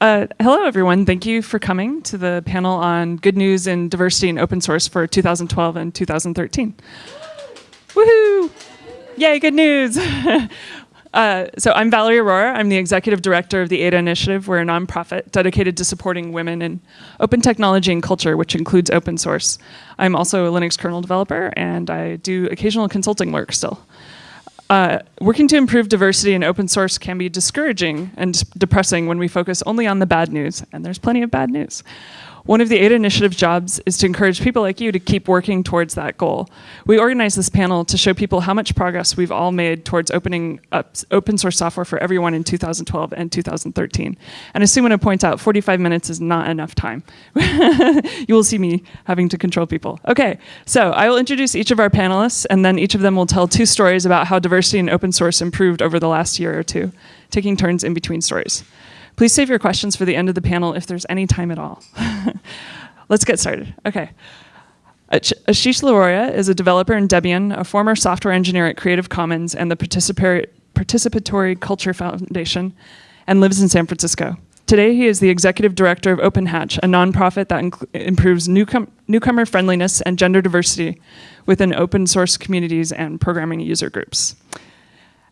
Uh, hello, everyone. Thank you for coming to the panel on good news in diversity and open source for 2012 and 2013. Woohoo! Yay, good news! Uh, so I'm Valerie Aurora. I'm the executive director of the ADA Initiative. We're a nonprofit dedicated to supporting women in open technology and culture, which includes open source. I'm also a Linux kernel developer, and I do occasional consulting work still. Uh, working to improve diversity in open source can be discouraging and depressing when we focus only on the bad news, and there's plenty of bad news. One of the ADA Initiative's jobs is to encourage people like you to keep working towards that goal. We organized this panel to show people how much progress we've all made towards opening up open source software for everyone in 2012 and 2013. And as Sumana points out, 45 minutes is not enough time. you will see me having to control people. Okay, so I will introduce each of our panelists, and then each of them will tell two stories about how diversity in open source improved over the last year or two, taking turns in between stories. Please save your questions for the end of the panel if there's any time at all. Let's get started. Okay. Asheesh Laroia is a developer in Debian, a former software engineer at Creative Commons and the Participatory, Participatory Culture Foundation, and lives in San Francisco. Today, he is the executive director of OpenHatch, a nonprofit that improves newcom newcomer friendliness and gender diversity within open source communities and programming user groups.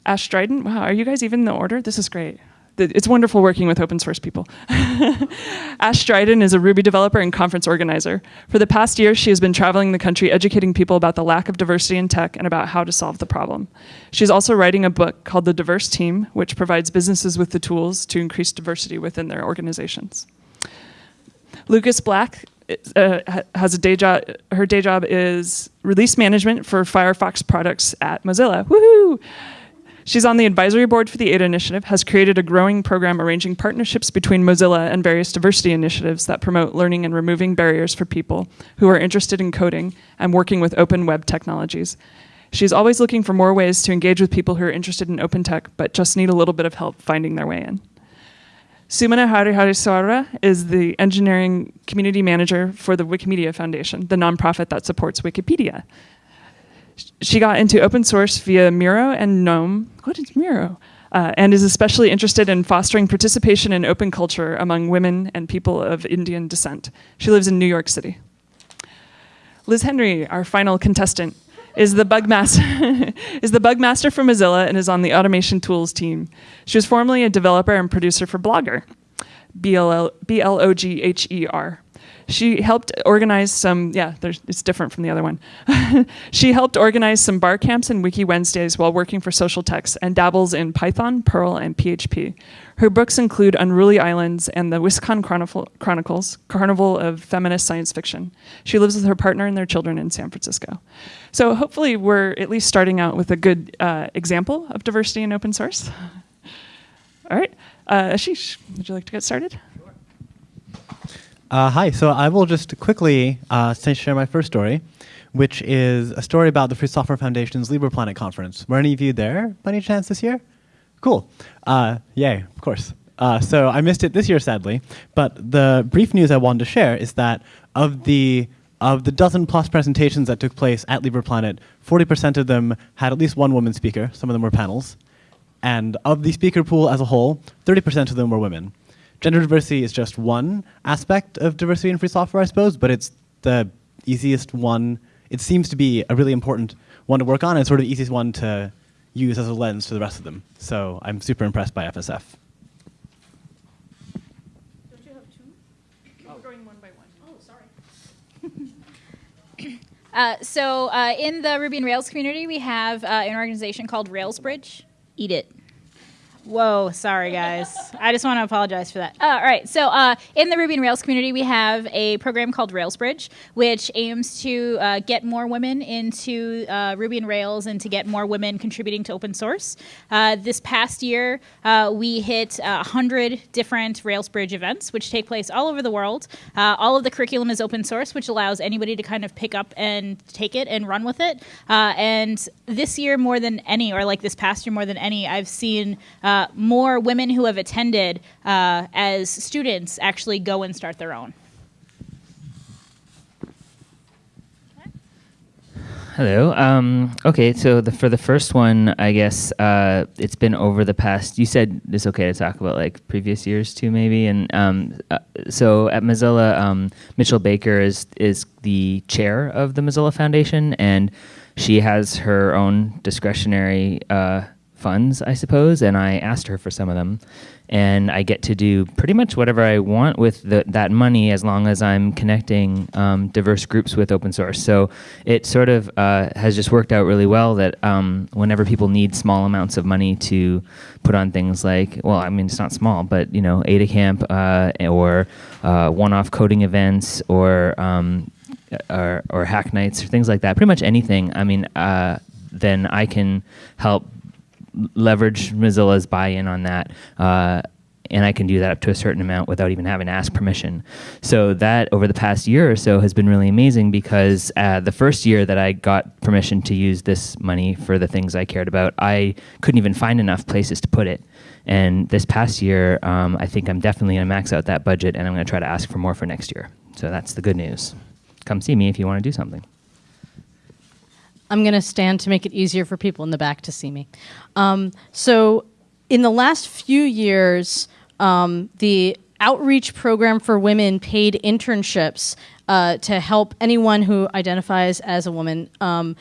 Ashe Dryden, wow, are you guys even in the order? This is great it's wonderful working with open source people. Ashe Dryden is a Ruby developer and conference organizer. For the past year, she has been traveling the country educating people about the lack of diversity in tech and about how to solve the problem. She's also writing a book called The Diverse Team, which provides businesses with the tools to increase diversity within their organizations. Lukas Blakk uh, has a day job. Her day job is release management for Firefox products at Mozilla. Woohoo! She's on the advisory board for the ADA initiative, has created a growing program arranging partnerships between Mozilla and various diversity initiatives that promote learning and removing barriers for people who are interested in coding and working with open web technologies. She's always looking for more ways to engage with people who are interested in open tech, but just need a little bit of help finding their way in. Sumana Harihareswara is the engineering community manager for the Wikimedia Foundation, the nonprofit that supports Wikipedia. She got into open source via Miro and GNOME. What is Miro? Uh, and is especially interested in fostering participation in open culture among women and people of Indian descent. She lives in New York City. Liz Henry, our final contestant, is the bug master is the bug master for Mozilla and is on the automation tools team. She was formerly a developer and producer for BlogHer, B L O G H E R. She helped organize some, yeah, it's different from the other one. she helped organize some bar camps and Wiki Wednesdays while working for Socialtext and dabbles in Python, Perl, and PHP. Her books include Unruly Islands and the WisCon Chronicles, Carnival of Feminist Science Fiction. She lives with her partner and their children in San Francisco. So hopefully we're at least starting out with a good uh, example of diversity in open source. All right, uh, Asheesh, would you like to get started? Uh, hi, so I will just quickly uh, share my first story, which is a story about the Free Software Foundation's LibrePlanet conference. Were any of you there by any chance this year? Cool. Uh, yay, of course. Uh, so I missed it this year, sadly, but the brief news I wanted to share is that of the of the dozen plus presentations that took place at LibrePlanet, 40% of them had at least one woman speaker, some of them were panels, and of the speaker pool as a whole, 30% of them were women gender diversity is just one aspect of diversity in free software, I suppose, but it's the easiest one. It seems to be a really important one to work on and sort of the easiest one to use as a lens to the rest of them. So I'm super impressed by FSF. Don't you have two? Oh. We're going one by one. Oh, sorry. uh, so uh, in the Ruby and Rails community, we have uh, an organization called RailsBridge. Eat it. Whoa, sorry guys. I just want to apologize for that. Uh, all right, so uh, in the Ruby and Rails community, we have a program called RailsBridge, which aims to uh, get more women into uh, Ruby and Rails and to get more women contributing to open source. Uh, this past year, uh, we hit 100 different RailsBridge events, which take place all over the world. all of the curriculum is open source, which allows anybody to kind of pick up and take it and run with it. and this year, more than any, or like this past year more than any, I've seen uh, more women who have attended uh, as students actually go and start their own. Hello. Um, okay, so the, for the first one, I guess uh, it's been over the past. You said it's okay to talk about like previous years too, maybe. And um, uh, so at Mozilla, um, Mitchell Baker is is the chair of the Mozilla Foundation, and she has her own discretionary uh, funds, I suppose. And I asked her for some of them, and I get to do pretty much whatever I want with the, that money as long as I'm connecting um, diverse groups with open source. So it sort of uh, has just worked out really well that um, whenever people need small amounts of money to put on things like, well, I mean, it's not small, but you know, AdaCamp uh, or uh, one-off coding events or, um, or or hack nights or things like that. Pretty much anything. I mean, uh, then I can help leverage Mozilla's buy-in on that. Uh, and I can do that up to a certain amount without even having to ask permission. So that over the past year or so has been really amazing because uh, the first year that I got permission to use this money for the things I cared about, I couldn't even find enough places to put it. And this past year, um, I think I'm definitely to max out that budget, and I'm going to try to ask for more for next year. So that's the good news. Come see me if you want to do something. I'm going to stand to make it easier for people in the back to see me. Um, so, in the last few years, um, the outreach program for women paid internships uh, to help anyone who identifies as a woman um,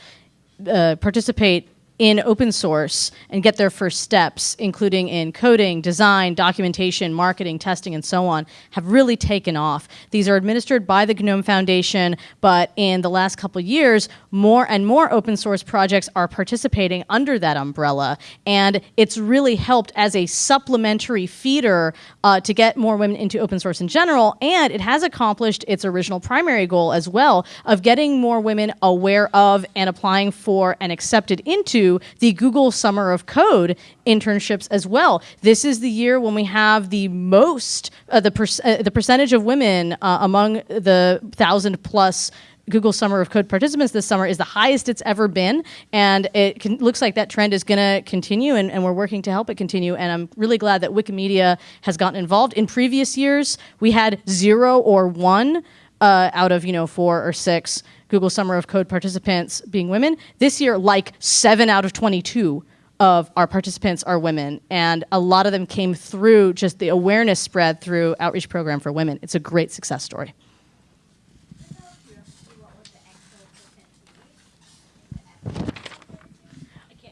uh, participate in open source and get their first steps, including in coding, design, documentation, marketing, testing, and so on, have really taken off. These are administered by the GNOME Foundation, but in the last couple years, more and more open source projects are participating under that umbrella. And it's really helped as a supplementary feeder uh, to get more women into open source in general. And it has accomplished its original primary goal as well of getting more women aware of and applying for and accepted into the Google Summer of Code internships as well. This is the year when we have the most, uh, the, per uh, the percentage of women uh, among the thousand plus Google Summer of Code participants this summer is the highest it's ever been, and it can, looks like that trend is going to continue, and, and, we're working to help it continue. And I'm really glad that Wikimedia has gotten involved. In previous years, we had zero or one uh, out of you know four or six Google Summer of Code participants being women. This year, like seven out of 22 of our participants are women, and a lot of them came through just the awareness spread through Outreach Program for Women. It's a great success story.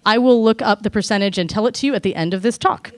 I will look up the percentage and tell it to you at the end of this talk.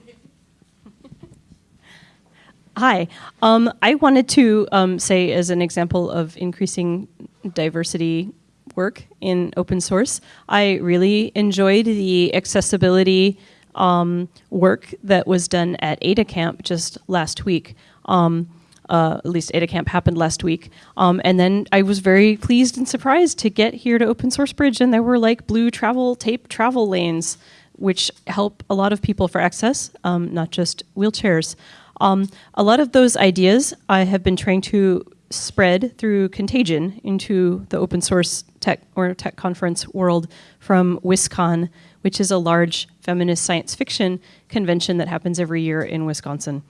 Hi. Um, I wanted to um, say, as an example of increasing diversity work in open source, I really enjoyed the accessibility um, work that was done at AdaCamp just last week. Um, uh, at least AdaCamp happened last week. Um, and then I was very pleased and surprised to get here to Open Source Bridge, and there were like blue travel tape travel lanes, which help a lot of people for access, um, not just wheelchairs. Um, a lot of those ideas I have been trying to spread through contagion into the open source tech or tech conference world from WisCon, which is a large feminist science fiction convention that happens every year in Wisconsin.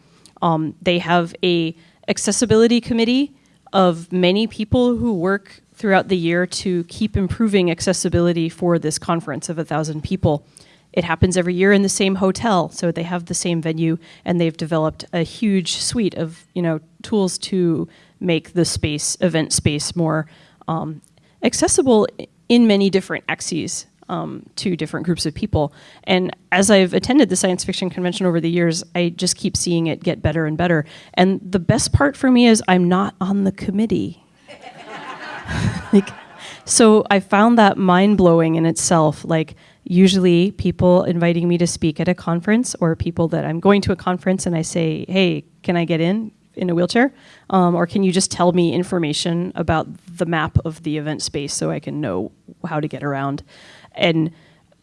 Um, they have a accessibility committee of many people who work throughout the year to keep improving accessibility for this conference of a thousand people. It happens every year in the same hotel, so they have the same venue, and they've developed a huge suite of you know tools to make the space event space more um, accessible in many different axes um, to different groups of people. And as I've attended the science fiction convention over the years, I just keep seeing it get better and better. And the best part for me is I'm not on the committee. like, so I found that mind blowing in itself. Like usually people inviting me to speak at a conference or people that I'm going to a conference and I say, hey, can I get in in a wheelchair? Um, or can you just tell me information about the map of the event space so I can know how to get around? And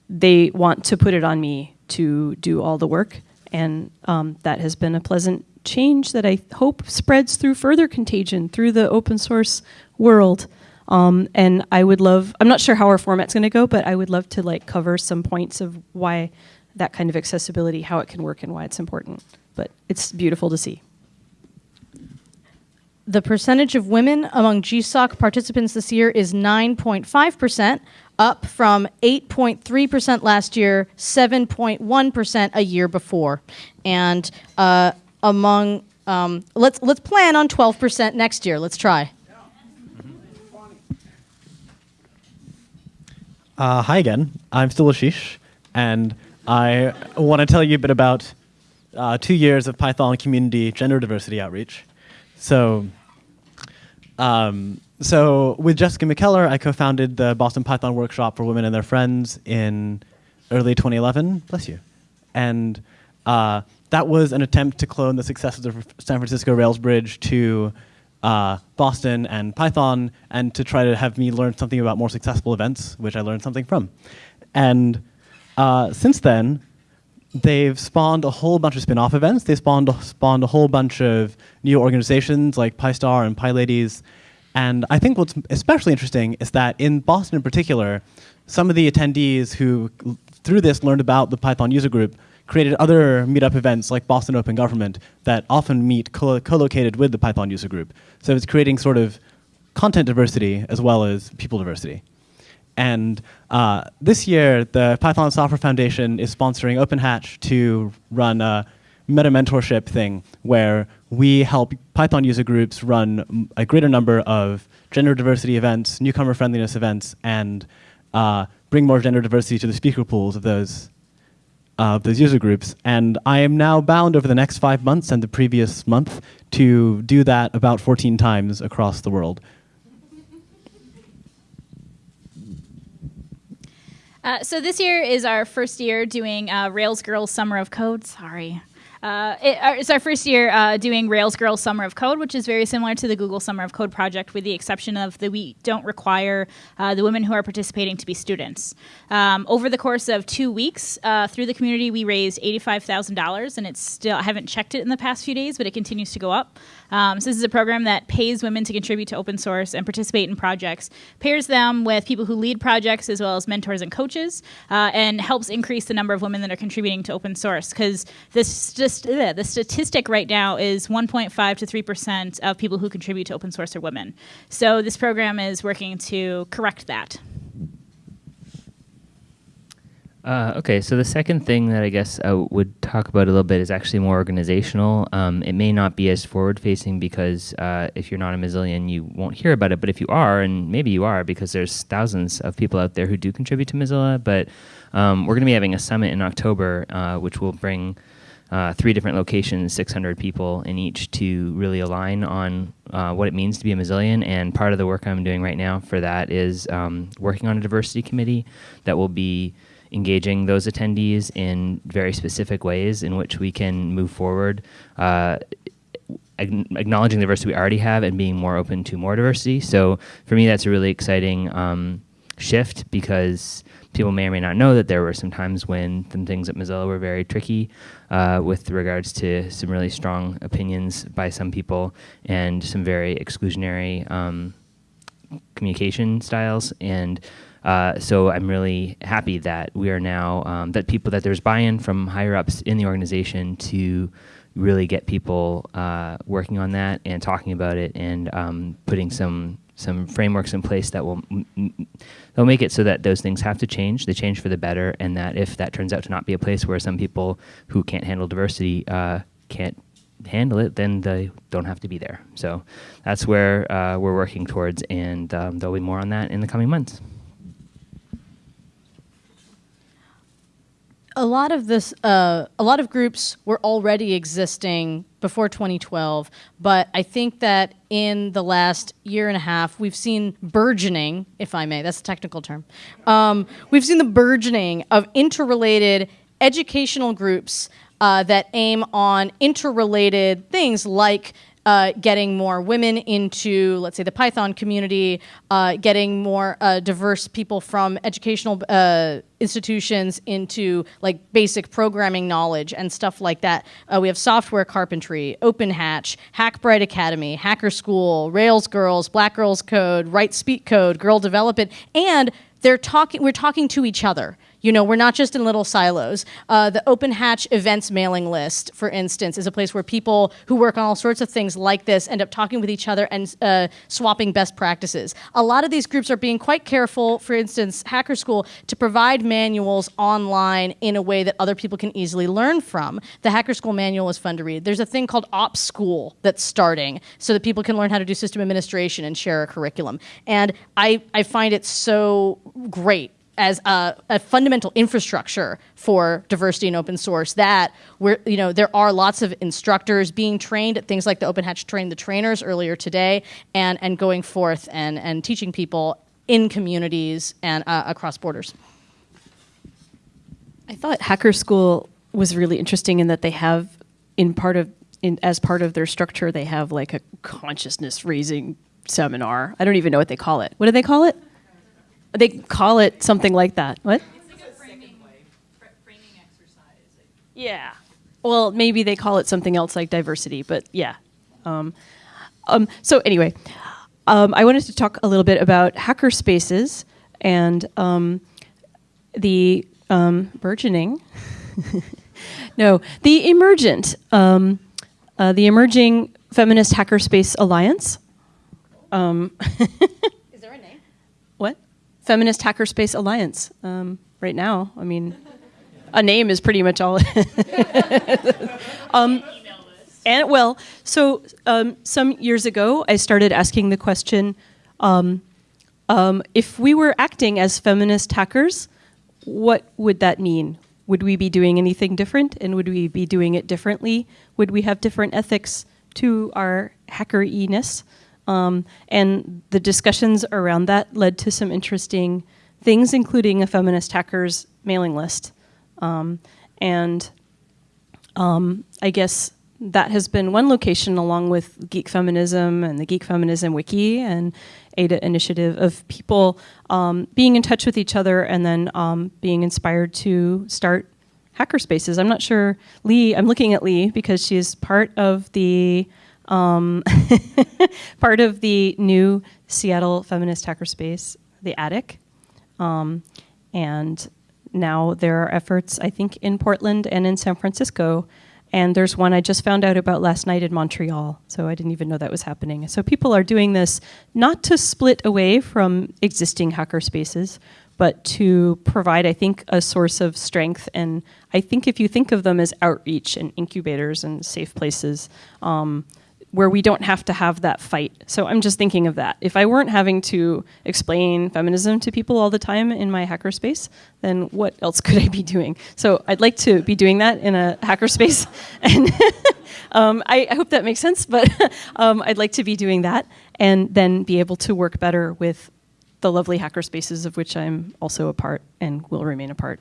they want to put it on me to do all the work. And um, that has been a pleasant change that I hope spreads through further contagion through the open source world. Um, and I would love, I'm not sure how our format's going to go, but I would love to like cover some points of why that kind of accessibility, how it can work and why it's important. But it's beautiful to see. The percentage of women among GSOC participants this year is 9.5%, up from 8.3% last year, 7.1% a year before. And uh, among, um, let's, let's plan on 12% next year. Let's try. Uh, hi again. I'm still Asheesh, and I want to tell you a bit about uh, two years of Python community gender diversity outreach. So, um, so with Jessica McKellar, I co-founded the Boston Python Workshop for Women and Their Friends in early 2011. Bless you. And uh, that was an attempt to clone the successes of San Francisco Rails Bridge to uh, Boston and Python, and to try to have me learn something about more successful events, which I learned something from. And uh, since then, they've spawned a whole bunch of spin-off events. They spawned spawned a whole bunch of new organizations like PyStar and PyLadies. And I think what's especially interesting is that in Boston in particular, some of the attendees who through this learned about the Python user group created other meetup events like Boston Open Government that often meet co-located with the Python user group. So it's creating sort of content diversity as well as people diversity. And uh, this year, the Python Software Foundation is sponsoring OpenHatch to run a meta mentorship thing where we help Python user groups run a greater number of gender diversity events, newcomer friendliness events, and uh, bring more gender diversity to the speaker pools of those uh, those user groups. And I am now bound over the next five months and the previous month to do that about 14 times across the world. Uh, so this year is our first year doing uh, Rails Girls Summer of Code. Sorry. Uh, it, it's our first year uh, doing Rails Girls Summer of Code, which is very similar to the Google Summer of Code project, with the exception of that we don't require uh, the women who are participating to be students. Um, over the course of two weeks, uh, through the community, we raised eighty-five thousand dollars, and it's still I haven't checked it in the past few days, but it continues to go up. Um, so this is a program that pays women to contribute to open source and participate in projects, pairs them with people who lead projects as well as mentors and coaches, uh, and helps increase the number of women that are contributing to open source. Because this just ugh, the statistic right now is 1.5 to 3 percent of people who contribute to open source are women. So this program is working to correct that. Uh, okay, so the second thing that I guess I would talk about a little bit is actually more organizational. Um, it may not be as forward facing because uh, if you're not a Mozillian, you won't hear about it. But if you are, and maybe you are, because there's thousands of people out there who do contribute to Mozilla, but um, we're going to be having a summit in October, uh, which will bring uh, three different locations, 600 people in each to really align on uh, what it means to be a Mozillian. And part of the work I'm doing right now for that is um, working on a diversity committee that will be engaging those attendees in very specific ways in which we can move forward, uh, acknowledging the diversity we already have and being more open to more diversity. So for me, that's a really exciting um, shift because people may or may not know that there were some times when some things at Mozilla were very tricky uh, with regards to some really strong opinions by some people and some very exclusionary um, communication styles. And uh, so I'm really happy that we are now um, that people that there's buy-in from higher ups in the organization to really get people uh, working on that and talking about it and um, putting some some frameworks in place that will they'll make it so that those things have to change. They change for the better, and that if that turns out to not be a place where some people who can't handle diversity uh, can't handle it, then they don't have to be there. So that's where uh, we're working towards, and um, there'll be more on that in the coming months. A lot of this, uh, a lot of groups were already existing before 2012, but I think that in the last year and a half, we've seen burgeoning, if I may, that's a technical term. Um, we've seen the burgeoning of interrelated educational groups uh, that aim on interrelated things like uh, getting more women into, let's say, the Python community, uh, getting more uh, diverse people from educational uh, institutions into like basic programming knowledge and stuff like that. Uh, we have software carpentry, OpenHatch, Hackbright Academy, Hacker School, Rails Girls, Black Girls Code, Write Speak Code, Girl Develop It, and they're talking. We're talking to each other You know, we're not just in little silos. Uh, the Open Hatch events mailing list, for instance, is a place where people who work on all sorts of things like this end up talking with each other and uh, swapping best practices. A lot of these groups are being quite careful, for instance, Hacker School, to provide manuals online in a way that other people can easily learn from. The Hacker School manual is fun to read. There's a thing called Ops School that's starting so that people can learn how to do system administration and share a curriculum. And I, I find it so great as a, a, fundamental infrastructure for diversity and open source that where you know there are lots of instructors being trained at things like the open hatch trained the trainers earlier today and and going forth and and teaching people in communities and uh, across borders. I thought hacker school was really interesting in that they have in part of in, as part of their structure they have like a consciousness raising seminar. I don't even know what they call it. What do they call it they call it something like that. What? Yeah. Well, maybe they call it something else like diversity, but yeah. Um, um, so anyway, um, I wanted to talk a little bit about hacker spaces and um, the um, burgeoning. no, the emergent, um, uh, the emerging feminist hackerspace alliance. Feminist Hackerspace Alliance um, right now. I mean, a name is pretty much all. um, and well, so um, some years ago, I started asking the question: um, um, if we were acting as feminist hackers, what would that mean? Would we be doing anything different, and would we be doing it differently? Would we have different ethics to our hacker-iness? Um, and the discussions around that led to some interesting things, including a feminist hackers mailing list. Um, and um, I guess that has been one location along with Geek Feminism and the Geek Feminism Wiki and ADA initiative of people um, being in touch with each other and then um, being inspired to start hacker spaces. I'm not sure, Lee, I'm looking at Lee because she's part of the um, part of the new Seattle feminist hackerspace, the Attic. Um, and now there are efforts, I think, in Portland and in San Francisco. And there's one I just found out about last night in Montreal, so I didn't even know that was happening. So people are doing this not to split away from existing hacker spaces, but to provide, I think, a source of strength. And I think if you think of them as outreach and incubators and safe places, um, where we don't have to have that fight. So I'm just thinking of that. If I weren't having to explain feminism to people all the time in my hackerspace, then what else could I be doing? So I'd like to be doing that in a hackerspace, and um, I, I, hope that makes sense. But um, I'd like to be doing that, and then be able to work better with the lovely hackerspaces of which I'm also a part and will remain a part.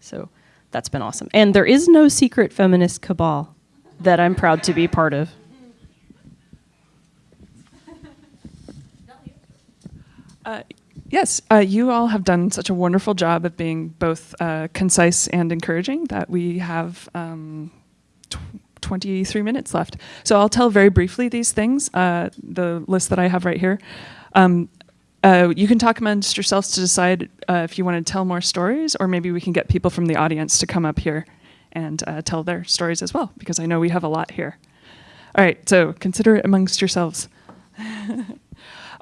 So that's been awesome. And there is no secret feminist cabal that I'm proud to be part of. Uh, yes, uh, you all have done such a wonderful job of being both uh, concise and encouraging that we have um, tw 23 minutes left. So I'll tell very briefly these things, uh, the list that I have right here. Um, uh, you can talk amongst yourselves to decide if you want to tell more stories, or maybe we can get people from the audience to come up here and tell their stories as well, because I know we have a lot here. All right, so consider it amongst yourselves.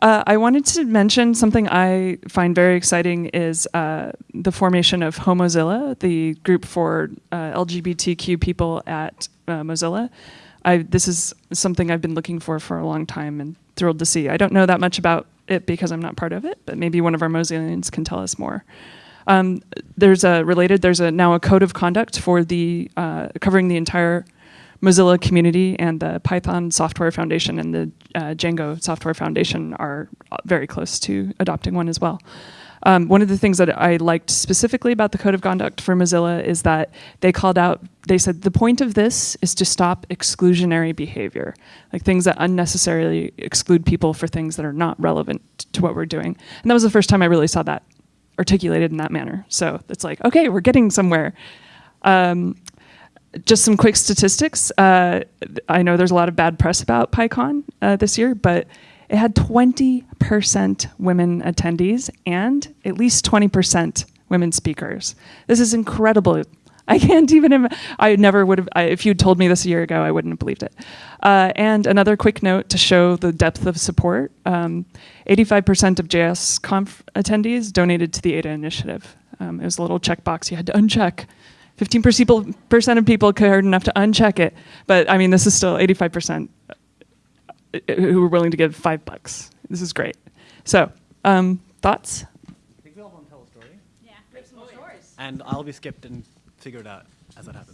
Uh, I wanted to mention something I find very exciting is uh, the formation of Homozilla, the group for uh, LGBTQ people at uh, Mozilla. I, this is something I've been looking for for a long time and thrilled to see. I don't know that much about it because I'm not part of it, but maybe one of our Mozillians can tell us more. Um, there's a related. There's a now a code of conduct for the uh, covering the entire Mozilla community and the Python Software Foundation and the uh, Django Software Foundation are very close to adopting one as well. Um, one of the things that I liked specifically about the code of conduct for Mozilla is that they called out, they said, the point of this is to stop exclusionary behavior, like things that unnecessarily exclude people for things that are not relevant to what we're doing. And that was the first time I really saw that articulated in that manner. So it's like, okay, we're getting somewhere. Um, just some quick statistics. Uh, I know there's a lot of bad press about PyCon uh, this year, but it had 20% women attendees and at least 20% women speakers. This is incredible. I can't even. I never would have. I, if you'd told me this a year ago, I wouldn't have believed it. Uh, and another quick note to show the depth of support: um, 85% of JS Conf attendees donated to the ADA initiative. Um, it was a little checkbox you had to uncheck. 15% of people cared enough to uncheck it, but I mean, this is still 85% uh, who were willing to give five bucks. This is great. So, um, thoughts? I think we all want to tell a story. Yeah. And I'll be skipped and figure it out as that happens.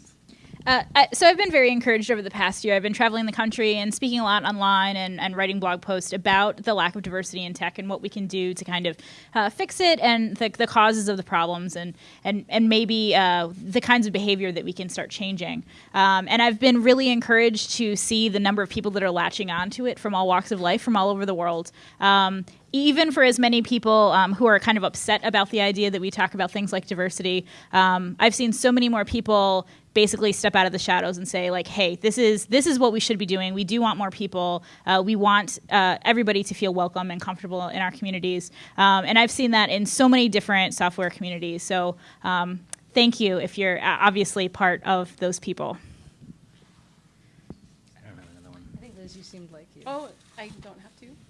Uh, so I've been very encouraged over the past year. I've been traveling the country and speaking a lot online and, and writing blog posts about the lack of diversity in tech and what we can do to kind of uh, fix it and the, the, causes of the problems and and and maybe uh, the kinds of behavior that we can start changing. Um, and I've been really encouraged to see the number of people that are latching onto it from all walks of life, from all over the world. Um, even for as many people um, who are kind of upset about the idea that we talk about things like diversity, um, I've seen so many more people basically step out of the shadows and say like hey this is this is what we should be doing. We do want more people. Uh, we want uh, everybody to feel welcome and comfortable in our communities. Um, and i've seen that in so many different software communities. So um, thank you if you're uh, obviously part of those people. I think Liz, you seemed like you. Oh, I don't have to.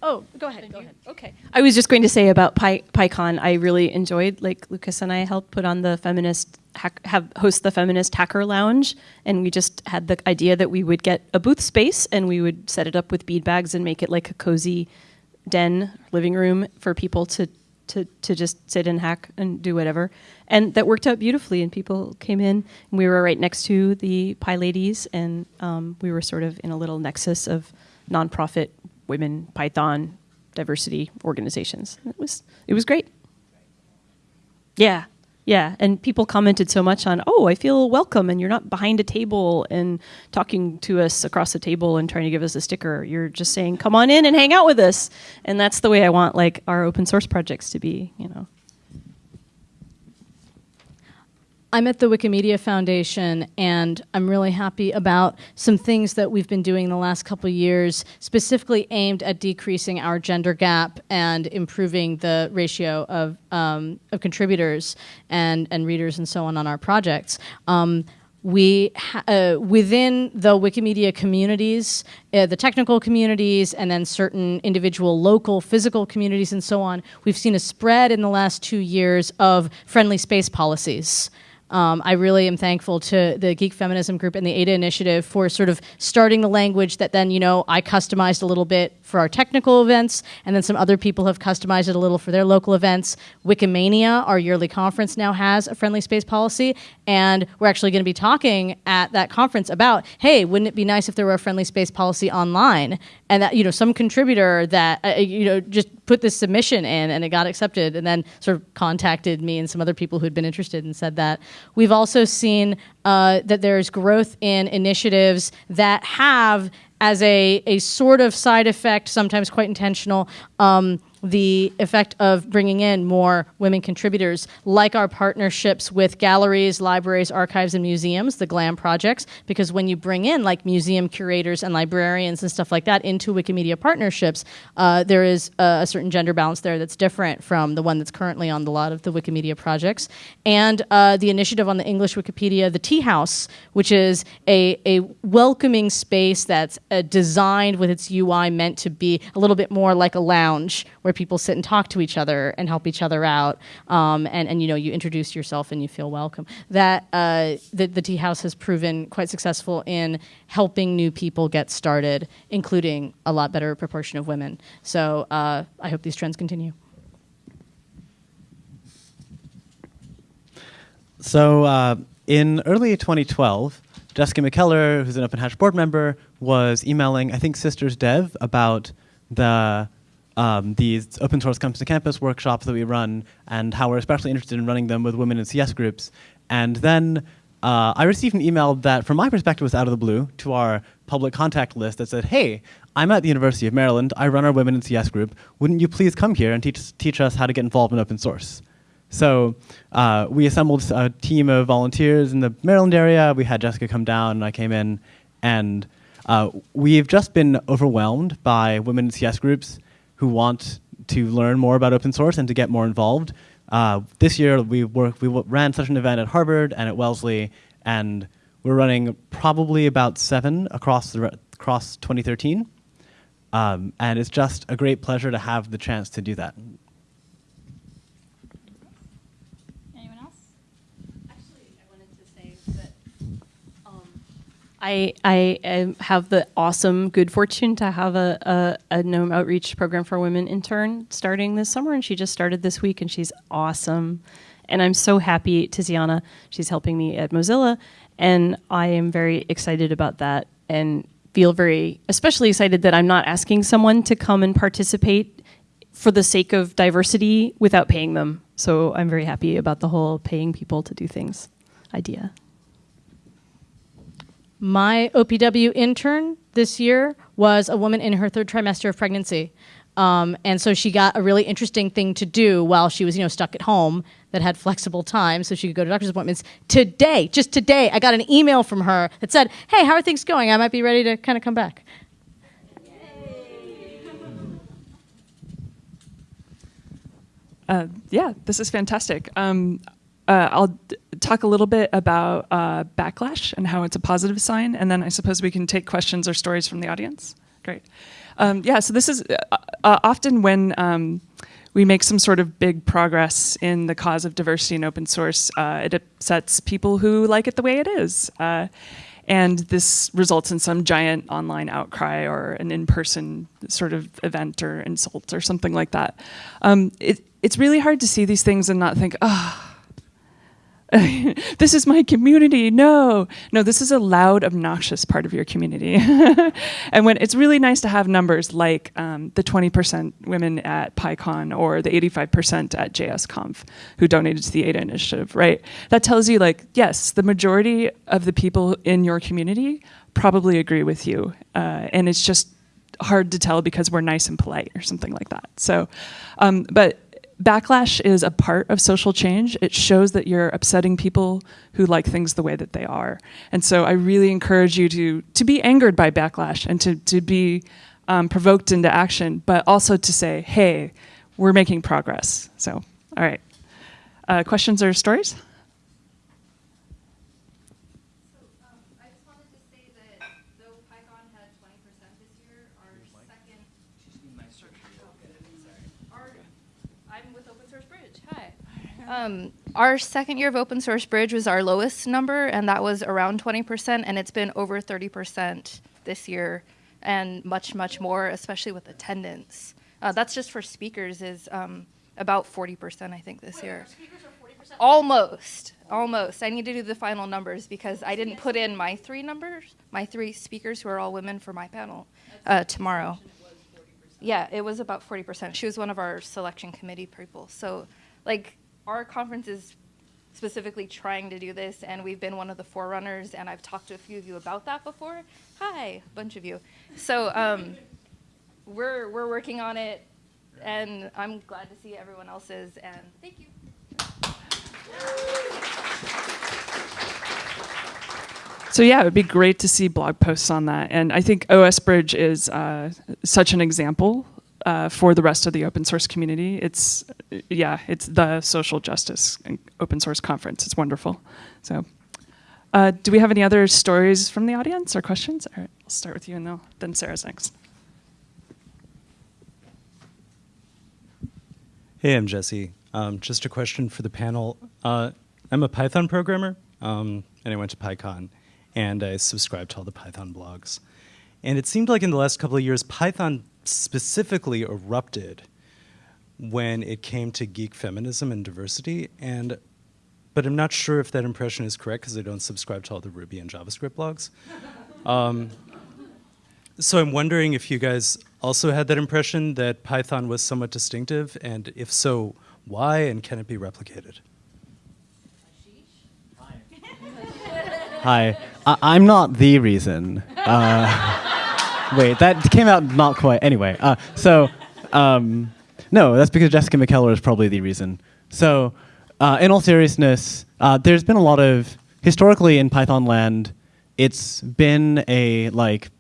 Oh, go ahead. Go ahead. Okay. I was just going to say about Pi- PyCon, I really enjoyed, like Lukas and I helped put on the feminist, hack, have host the feminist hacker lounge, and we just had the idea that we would get a booth space and we would set it up with bead bags and make it like a cozy den living room for people to to to just sit and hack and do whatever. And that worked out beautifully. And people came in, and we were right next to the PyLadies, and um, we were sort of in a little nexus of nonprofit women Python diversity organizations. It was it was great. Yeah. Yeah, and people commented so much on, "Oh, I feel welcome and you're not behind a table and talking to us across the table and trying to give us a sticker. You're just saying, "Come on in and hang out with us." And that's the way I want like our open source projects to be, you know. I'm at the Wikimedia Foundation, and I'm really happy about some things that we've been doing the last couple years, specifically aimed at decreasing our gender gap and improving the ratio of, um, of contributors and, and readers and so on on our projects. Um, we uh, within the Wikimedia communities, uh, the technical communities, and then certain individual local physical communities and so on, we've seen a spread in the last two years of friendly space policies. Um, I really am thankful to the Geek Feminism Group and the ADA Initiative for sort of starting the language that then, you know, I customized a little bit for our technical events, and then some other people have customized it a little for their local events. Wikimania, our yearly conference, now has a friendly space policy, and we're actually going to be talking at that conference about, hey, wouldn't it be nice if there were a friendly space policy online? And that, you know, some contributor that, uh, you know, just put this submission in and it got accepted, and then sort of contacted me and some other people who'd been interested and said that. We've also seen uh, that there's growth in initiatives that have, as a, a sort of side effect, sometimes quite intentional, um, the effect of bringing in more women contributors, like our partnerships with galleries, libraries, archives, and museums, the GLAM projects, because when you bring in like museum curators and librarians and stuff like that into Wikimedia partnerships, uh, there is a, a, certain gender balance there that's different from the one that's currently on a lot of the Wikimedia projects. And uh, the initiative on the English Wikipedia, the Tea House, which is a, a welcoming space that's uh, designed with its UI meant to be a little bit more like a lounge where people sit and talk to each other and help each other out, um, and and you know you introduce yourself and you feel welcome. That uh, the the Tea House has proven quite successful in helping new people get started, including a lot better proportion of women. So uh, I hope these trends continue. So uh, in early 2012, Jessica McKellar, who's an Open board member, was emailing I think Sisters Dev about the um, these open source comes to campus workshops that we run and how we're especially interested in running them with women in CS groups. And then uh, I received an email that, from my perspective, was out of the blue to our public contact list that said, hey, I'm at the University of Maryland. I run our Women in CS group. Wouldn't you please come here and teach, teach us how to get involved in open source? So uh, we assembled a team of volunteers in the Maryland area. We had Jessica come down, and I came in. And uh, we've just been overwhelmed by women in CS groups who want to learn more about open source and to get more involved. Uh, this year we work, we ran such an event at Harvard and at Wellesley, and we're running probably about seven across the across 2013. Um, and it's just a great pleasure to have the chance to do that. Anyone else? Actually, I wanted to say that um, I, I have the awesome good fortune to have a, a, a Gnome Outreach Program for Women intern starting this summer, and she just started this week, and she's awesome. And I'm so happy, Tiziana, she's helping me at Mozilla, and I am very excited about that and feel very, especially excited that I'm not asking someone to come and participate for the sake of diversity without paying them. So I'm very happy about the whole paying people to do things idea. My OPW intern this year was a woman in her third trimester of pregnancy. Um, and so she got a really interesting thing to do while she was, you know, stuck at home that had flexible time, so she could go to doctor's appointments. Today, just today, I got an email from her that said, "Hey, how are things going? I might be ready to kind of come back." Uh, yeah, this is fantastic. Um, uh, I'll talk a little bit about uh, backlash and how it's a positive sign, and then I suppose we can take questions or stories from the audience. Great. Um, yeah, so this is uh, uh, often when um, we make some sort of big progress in the cause of diversity and open source, uh, it upsets people who like it the way it is. Uh, and this results in some giant online outcry or an in-person sort of event or insult or something like that. Um, it, it's really hard to see these things and not think, ah, this is my community. No, no, this is a loud, obnoxious part of your community. and when it's really nice to have numbers like um, the 20% women at PyCon or the 85% at JSConf who donated to the ADA initiative, right? That tells you, like, yes, the majority of the people in your community probably agree with you. Uh, and it's just hard to tell because we're nice and polite or something like that. So, um, but backlash is a part of social change. It shows that you're upsetting people who like things the way that they are. And so I really encourage you to to be angered by backlash and to to be um, provoked into action, but also to say, hey, we're making progress. So, all right. Uh, questions or stories? I just wanted to say that though PyCon had twenty percent this year, our second. Our, I'm with Open Source Bridge, hi. Um, our second year of Open Source Bridge was our lowest number, and that was around twenty percent, and it's been over thirty percent this year, and much, much more, especially with attendance. Uh, that's just for speakers is, um, about forty percent, I think, this year. Almost, almost. I need to do the final numbers because I didn't put in my three numbers, my three speakers who are all women for my panel uh, tomorrow. Yeah, it was about 40%. She was one of our selection committee people. So, like, our conference is specifically trying to do this, and we've been one of the forerunners, and I've talked to a few of you about that before. Hi, a bunch of you. So, um, we're, we're working on it, and I'm glad to see everyone else's, and thank you. So yeah, it would be great to see blog posts on that. And I think OS Bridge is uh, such an example uh, for the rest of the open source community. It's yeah, it's the social justice open source conference. It's wonderful. So, uh, do we have any other stories from the audience or questions? All right, I'll start with you, and then- Sarah's next. Hey, I'm Jesse. Um, just a question for the panel. Uh, I'm a Python programmer, um, and I went to PyCon, and I subscribe to all the Python blogs. And it seemed like in the last couple of years, Python specifically erupted when it came to geek feminism and diversity. And but I'm not sure if that impression is correct because I don't subscribe to all the Ruby and JavaScript blogs. Um, so I'm wondering if you guys also had that impression that Python was somewhat distinctive, and if so, why, and can it be replicated? Hi, I- I'm not the reason. Uh, wait, that came out not quite. Anyway, uh, so um, no, that's because Jessica McKellar is probably the reason. So, uh, in all seriousness, uh, there's been a lot of historically in Python land. It's been a like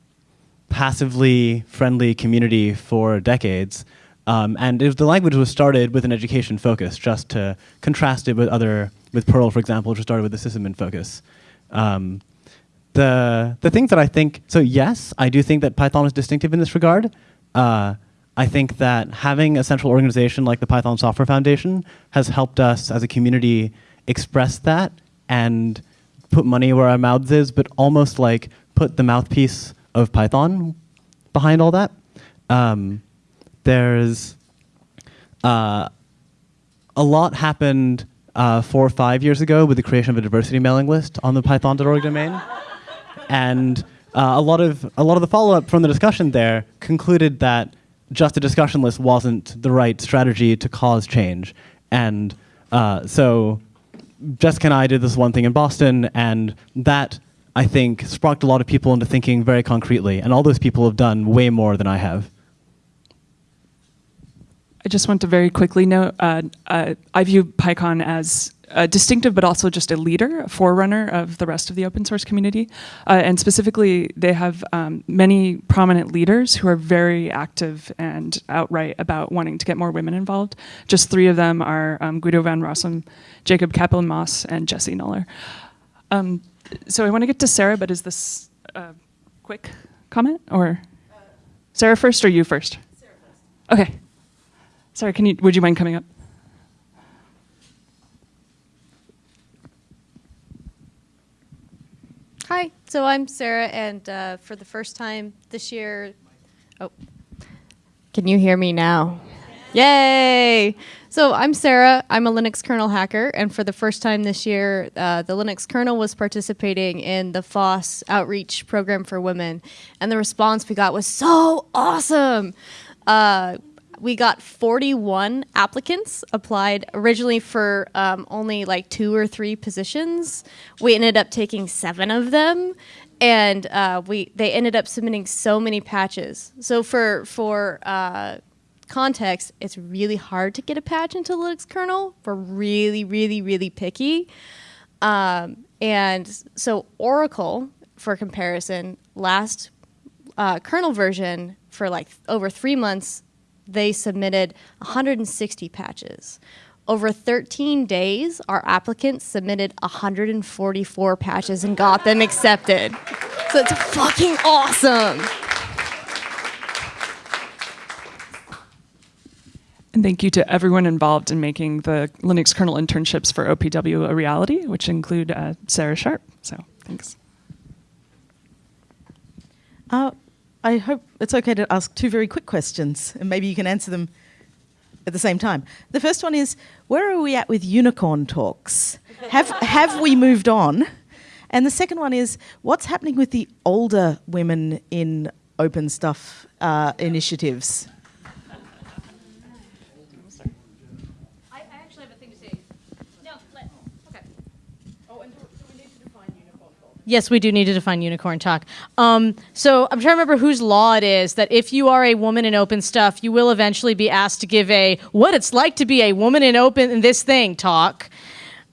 passively friendly community for decades, Um, and it, the language was started with an education focus, just to contrast it with other, with Perl, for example, which was started with a sysadmin focus. Um, the the things that I think so yes, I do think that Python is distinctive in this regard. Uh, I think that having a central organization like the Python Software Foundation has helped us as a community express that and put money where our mouths is, but almost like put the mouthpiece of Python behind all that. Um, there's uh, a lot happened uh, four or five years ago with the creation of a diversity mailing list on the python.org domain. And uh, a lot of a lot of the follow-up from the discussion there concluded that just a discussion list wasn't the right strategy to cause change. And uh, so Jessica and I did this one thing in Boston, and that I think sparked a lot of people into thinking very concretely. And all those people have done way more than I have. I just want to very quickly note uh, uh, I view PyCon as a distinctive, but also just a leader, a forerunner of the rest of the open source community. Uh, and specifically, they have um, many prominent leaders who are very active and outright about wanting to get more women involved. Just three of them are um, Guido van Rossum, Jacob Kaplan Moss, and Jesse Noller. Um, so I want to get to Sarah, but is this a quick comment or Sarah first or you first? Sarah first. Okay. Sorry, can you, would you mind coming up? Hi, so I'm Sarah, and uh, for the first time this year, oh, can you hear me now? Yay! So I'm Sarah. I'm a Linux kernel hacker, and for the first time this year, uh, the Linux kernel was participating in the FOSS outreach program for women, and the response we got was so awesome. Uh, we got 41 applicants applied originally for um, only like two or three positions. We ended up taking seven of them, and uh, we they ended up submitting so many patches. So for for uh, context, it's really hard to get a patch into Linux kernel. We're really, really, really picky. Um, and so Oracle, for comparison, last uh, kernel version for like over three months they submitted 160 patches. Over 13 days, our applicants submitted 144 patches and got them accepted. So it's fucking awesome. And thank you to everyone involved in making the Linux kernel internships for OPW a reality, which include uh, Sarah Sharp. So thanks. Uh, I hope it's okay to ask two very quick questions, and maybe you can answer them at the same time. The first one is, where are we at with unicorn talks? have, have we moved on? And the second one is, what's happening with the older women in open stuff uh, initiatives? Yes, we do need to define unicorn talk. Um, so I'm trying to remember whose law it is that if you are a woman in open stuff, you will eventually be asked to give a what it's like to be a woman in open in this thing talk.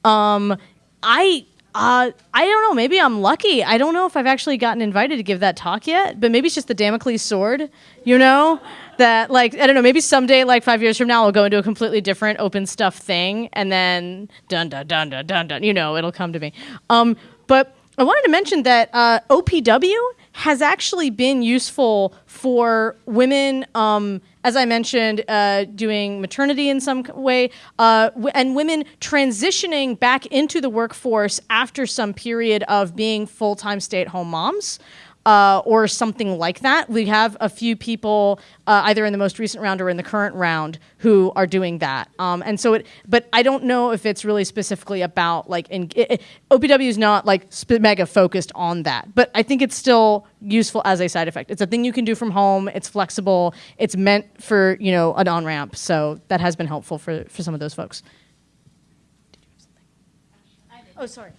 Um, I uh, I don't know. Maybe I'm lucky. I don't know if I've actually gotten invited to give that talk yet, but maybe it's just the Damocles sword, you know? That, like, I don't know, maybe someday, like five years from now, I'll go into a completely different open stuff thing, and then dun dun dun dun dun dun, you know, it'll come to me. Um, but I wanted to mention that uh, OPW has actually been useful for women, um, as I mentioned, uh, doing maternity in some way, uh, and women transitioning back into the workforce after some period of being full time stay at home moms uh, or something like that. We have a few people uh, either in the most recent round or in the current round who are doing that. Um, and so it, but I don't know if it's really specifically about like, in, it, it, OPW is not like mega focused on that, but I think it's still useful as a side effect. It's a thing you can do from home. It's flexible. It's meant for you know an on ramp. So that has been helpful for for some of those folks. Oh, sorry.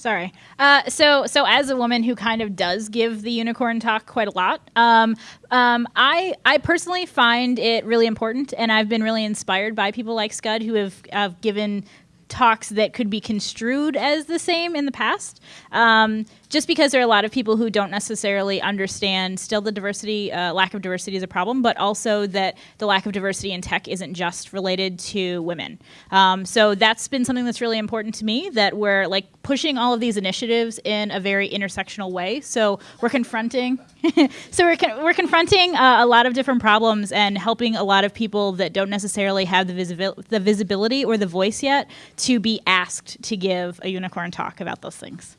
Sorry. Uh, so, so as a woman who kind of does give the unicorn talk quite a lot, um, um, I I personally find it really important, and I've been really inspired by people like Skud who have, have given talks that could be construed as the same in the past. Um, just because there are a lot of people who don't necessarily understand still the diversity, uh, lack of diversity is a problem, but also that the lack of diversity in tech isn't just related to women. Um, so that's been something that's really important to me that we're like pushing all of these initiatives in a very intersectional way. So we're confronting, so we're, con- we're confronting uh, a lot of different problems and helping a lot of people that don't necessarily have the, visibil- the visibility or the voice yet to be asked to give a unicorn talk about those things.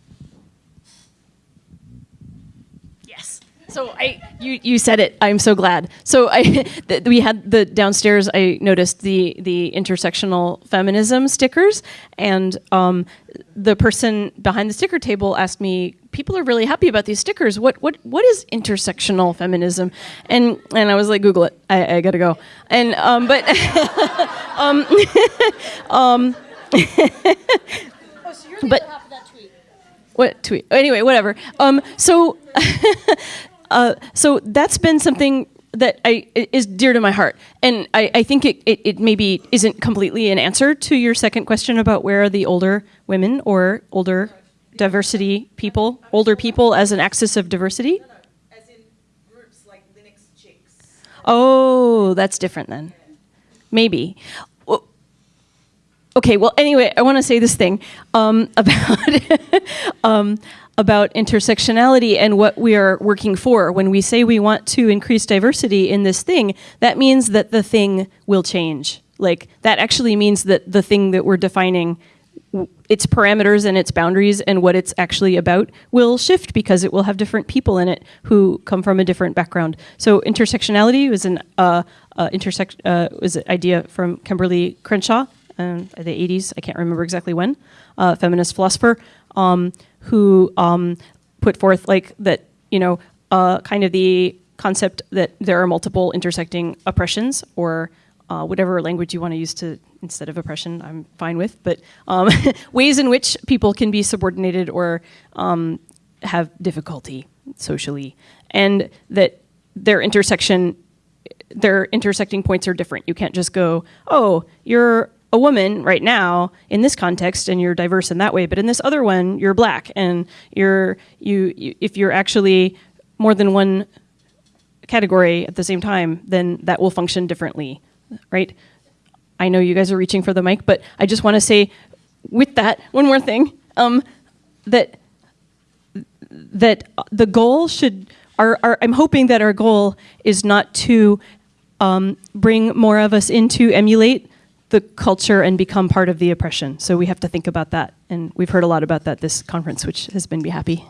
Yes. So I, you, you said it. I'm so glad. So I, th- we had the downstairs. I noticed the the intersectional feminism stickers, and um, the person behind the sticker table asked me, "People are really happy about these stickers. What what what is intersectional feminism?" And and I was like, "Google it. I, I gotta go." And um, but um, um, but what tweet? Anyway, whatever. Um, so, uh, so that's been something that I is dear to my heart, and I, I think it, it, it maybe isn't completely an answer to your second question about where are the older women or older diversity people, older people as an axis of diversity. As in groups like Linux Chicks. Oh, that's different then. Maybe. Okay, well, anyway, I want to say this thing um, about um, about intersectionality and what we are working for. When we say we want to increase diversity in this thing, that means that the thing will change. Like that actually means that the thing that we're defining its parameters and its boundaries and what it's actually about will shift because it will have different people in it who come from a different background. So intersectionality was an uh, uh, intersect uh, was an idea from Kimberlé Crenshaw um, the 80s. I can't remember exactly when. Uh, feminist philosopher um, who um, put forth like that. You know, uh, kind of the concept that there are multiple intersecting oppressions or uh, whatever language you want to use to instead of oppression, I'm fine with, but um, ways in which people can be subordinated or um, have difficulty socially, and that their intersection, their intersecting points are different. You can't just go, oh, you're a woman right now in this context and you're diverse in that way, but in this other one you're black and you're you, you if you're actually more than one category at the same time, then that will function differently, right? I know you guys are reaching for the mic, but I just want to say, with that, one more thing, um, that that the goal should. Our, our, I'm hoping that our goal is not to um, bring more of us into emulate the culture and become part of the oppression. So we have to think about that, and we've heard a lot about that this conference, which has been be happy.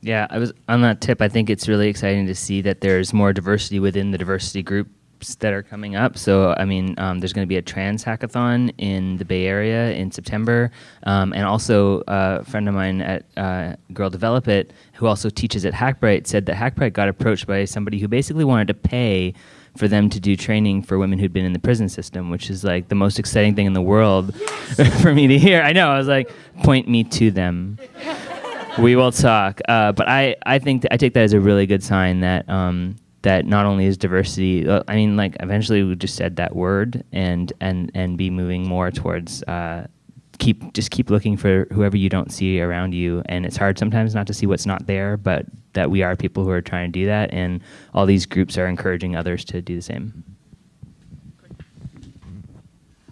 Yeah, I was on that tip. I think it's really exciting to see that there's more diversity within the diversity groups that are coming up. So, I mean, um, there's going to be a trans hackathon in the Bay Area in September, um, and also uh, a friend of mine at uh, Girl Develop It, who also teaches at Hackbright, said that Hackbright got approached by somebody who basically wanted to pay for them to do training for women who'd been in the prison system, which is like the most exciting thing in the world for me to hear. I know. I was like, point me to them we will talk. Uh, but I, I think th- I take that as a really good sign that um, that not only is diversity. Uh, I mean, like eventually we just said that word and and and be moving more towards. Uh, keep just keep looking for whoever you don't see around you. And it's hard sometimes not to see what's not there but that we are people who are trying to do that. And all these groups are encouraging others to do the same.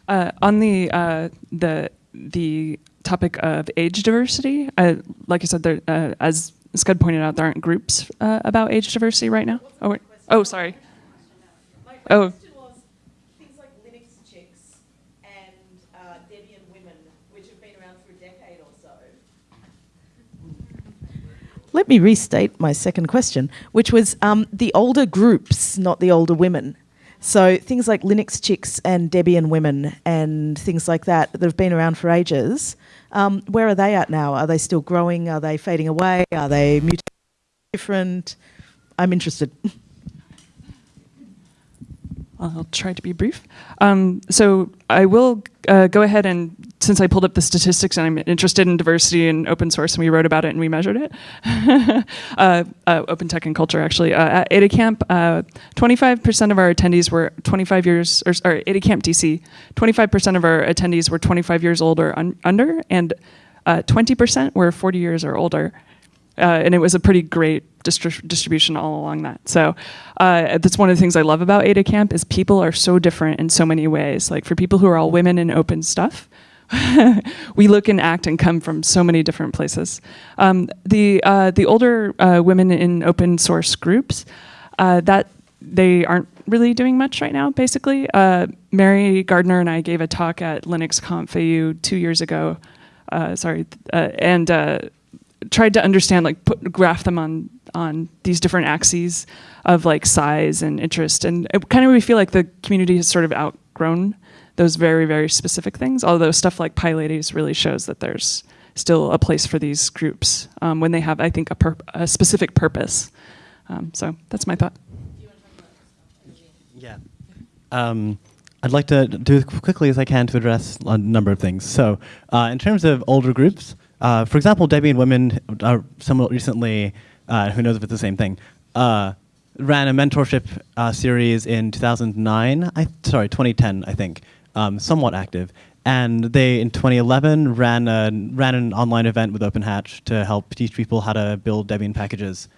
Uh, on the uh, the the topic of age diversity, uh, like I said, there, uh, as Skud pointed out, there aren't groups uh, about age diversity right now. Oh, oh, sorry. Oh, things like Linux Chicks and uh, Debian Women, which have been around for a decade or so. Let me restate my second question, which was um, the older groups, not the older women. So things like LinuxChix and Debian Women and things like that that have been around for ages. Um, where are they at now? Are they still growing? Are they fading away? Are they mutating? Different? I'm interested. I'll try to be brief. Um, so I will uh, go ahead and, since I pulled up the statistics and I'm interested in diversity and open source, and we wrote about it and we measured it, uh, uh, open tech and culture actually. Uh, at AdaCamp, 25% of our attendees were 25 years, or, or AdaCamp DC, 25% of our attendees were 25 years old or un- under, and uh, 20% were 40 years or older. Uh, and it was a pretty great distri- distribution all along that. So uh, that's one of the things I love about AdaCamp is people are so different in so many ways. Like for people who are all women in open stuff, we look and act and come from so many different places. Um, the uh, the older uh, women in open source groups uh, that they aren't really doing much right now. Basically, uh, Mary Gardiner and I gave a talk at Linux Conf AU two years ago. Sorry, and tried to understand like put graph them on on these different axes of like size and interest. And it kind of we feel like the community has sort of outgrown those very very specific things although stuff like PyLadies really shows that there's still a place for these groups um, when they have i think a, a specific purpose. Um, so that's my thought. Yeah. Um, I'd like to do as quickly as I can to address a number of things. So, uh, in terms of older groups, uh, for example, Debian Women, uh, somewhat recently, uh, who knows if it's the same thing, uh, ran a mentorship uh, series in 2009, I, sorry, 2010, I think, um, somewhat active. And they, in 2011, ran, a, ran an online event with OpenHatch to help teach people how to build Debian packages.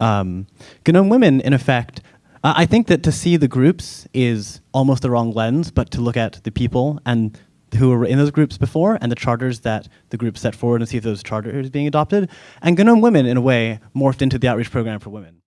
Um, GNOME Women, in effect, I think that to see the groups is almost the wrong lens, but to look at the people and who were in those groups before and the charters that the group set forward and see if those charters being adopted. And GNOME Women, in a way, morphed into the outreach program for women.